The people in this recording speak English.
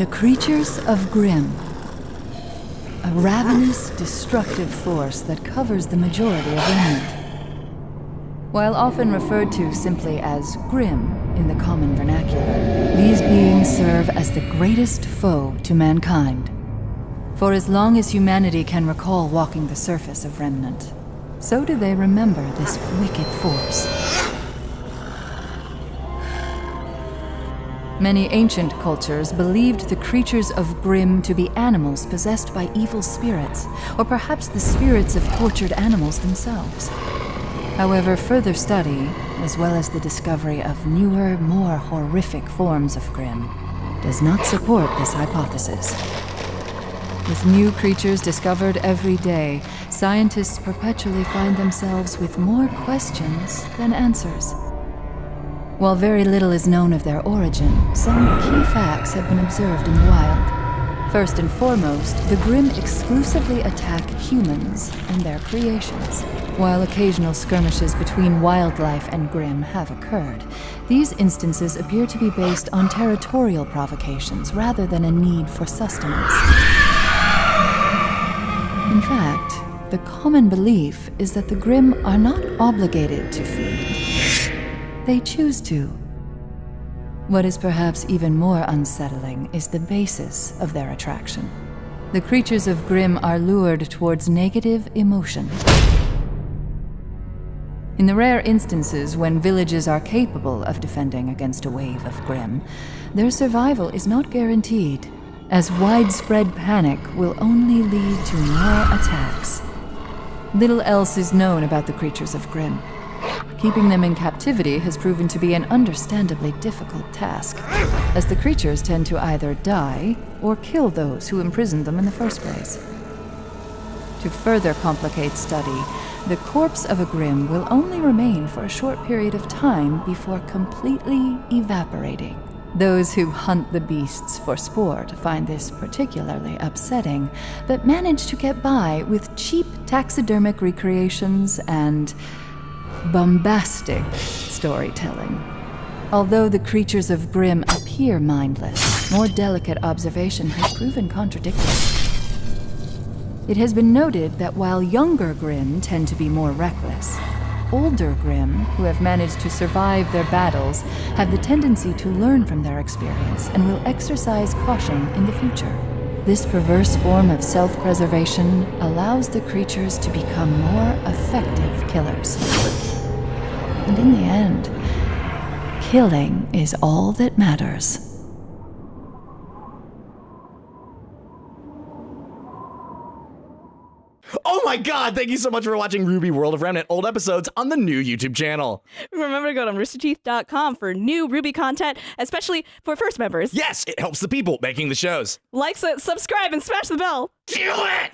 The creatures of Grimm. A ravenous, destructive force that covers the majority of Remnant. While often referred to simply as Grimm in the common vernacular, these beings serve as the greatest foe to mankind. For as long as humanity can recall walking the surface of Remnant, so do they remember this wicked force. Many ancient cultures believed the creatures of Grimm to be animals possessed by evil spirits, or perhaps the spirits of tortured animals themselves. However, further study, as well as the discovery of newer, more horrific forms of Grimm, does not support this hypothesis. With new creatures discovered every day, scientists perpetually find themselves with more questions than answers. While very little is known of their origin, some key facts have been observed in the wild. First and foremost, the Grimm exclusively attack humans and their creations. While occasional skirmishes between wildlife and Grimm have occurred, these instances appear to be based on territorial provocations rather than a need for sustenance. In fact, the common belief is that the Grimm are not obligated to feed they choose to. What is perhaps even more unsettling is the basis of their attraction. The creatures of Grimm are lured towards negative emotion. In the rare instances when villages are capable of defending against a wave of Grimm, their survival is not guaranteed, as widespread panic will only lead to more attacks. Little else is known about the creatures of Grimm. Keeping them in captivity has proven to be an understandably difficult task, as the creatures tend to either die or kill those who imprisoned them in the first place. To further complicate study, the corpse of a Grimm will only remain for a short period of time before completely evaporating. Those who hunt the beasts for sport find this particularly upsetting, but manage to get by with cheap taxidermic recreations and bombastic storytelling. Although the creatures of Grimm appear mindless, more delicate observation has proven contradictory. It has been noted that while younger Grimm tend to be more reckless, older Grimm, who have managed to survive their battles, have the tendency to learn from their experience and will exercise caution in the future. This perverse form of self-preservation allows the creatures to become more effective killers. And in the end, killing is all that matters. Oh my god, thank you so much for watching RWBY World of Remnant old episodes on the new YouTube channel. Remember to go to roosterteeth.com for new RWBY content, especially for first members. Yes, it helps the people making the shows. Like, subscribe, and smash the bell. Do it!